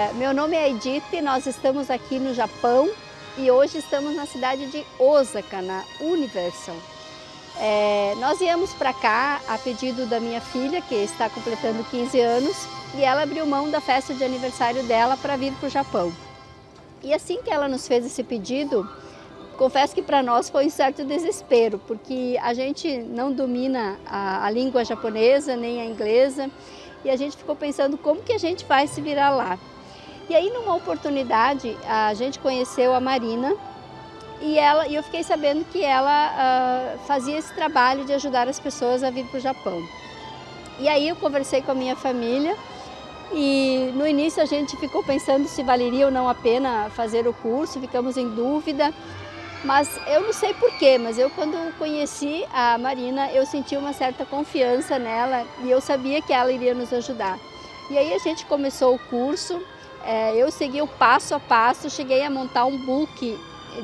É, meu nome é Edith, nós estamos aqui no Japão e hoje estamos na cidade de Osaka, na Universal. É, nós viemos para cá a pedido da minha filha, que está completando 15 anos, e ela abriu mão da festa de aniversário dela para vir para o Japão. E assim que ela nos fez esse pedido, confesso que para nós foi um certo desespero, porque a gente não domina a, a língua japonesa nem a inglesa, e a gente ficou pensando como que a gente vai se virar lá. E aí, numa oportunidade, a gente conheceu a Marina e, ela, e eu fiquei sabendo que ela uh, fazia esse trabalho de ajudar as pessoas a vir para o Japão. E aí eu conversei com a minha família e no início a gente ficou pensando se valeria ou não a pena fazer o curso, ficamos em dúvida, mas eu não sei porquê, mas eu quando conheci a Marina, eu senti uma certa confiança nela e eu sabia que ela iria nos ajudar. E aí a gente começou o curso, é, eu segui o passo a passo, cheguei a montar um book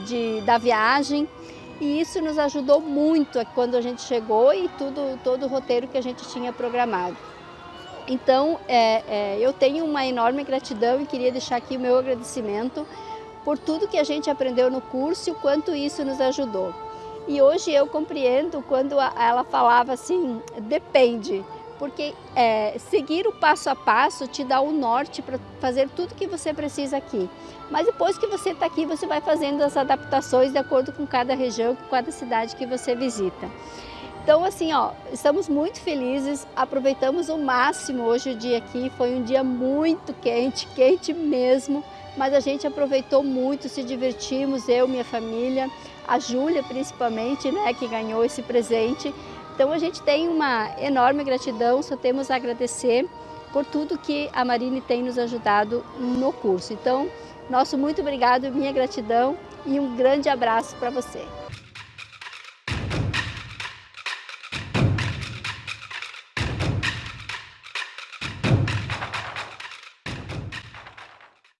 de, da viagem e isso nos ajudou muito quando a gente chegou e tudo, todo o roteiro que a gente tinha programado. Então, é, é, eu tenho uma enorme gratidão e queria deixar aqui o meu agradecimento por tudo que a gente aprendeu no curso e o quanto isso nos ajudou. E hoje eu compreendo quando ela falava assim, depende, porque é, seguir o passo a passo te dá o norte para fazer tudo que você precisa aqui. Mas depois que você está aqui, você vai fazendo as adaptações de acordo com cada região, com cada cidade que você visita. Então, assim, ó, estamos muito felizes, aproveitamos o máximo hoje o dia aqui, foi um dia muito quente, quente mesmo, mas a gente aproveitou muito, se divertimos, eu, minha família, a Júlia principalmente, né, que ganhou esse presente, então a gente tem uma enorme gratidão, só temos a agradecer por tudo que a Marine tem nos ajudado no curso. Então, nosso muito obrigado, minha gratidão e um grande abraço para você.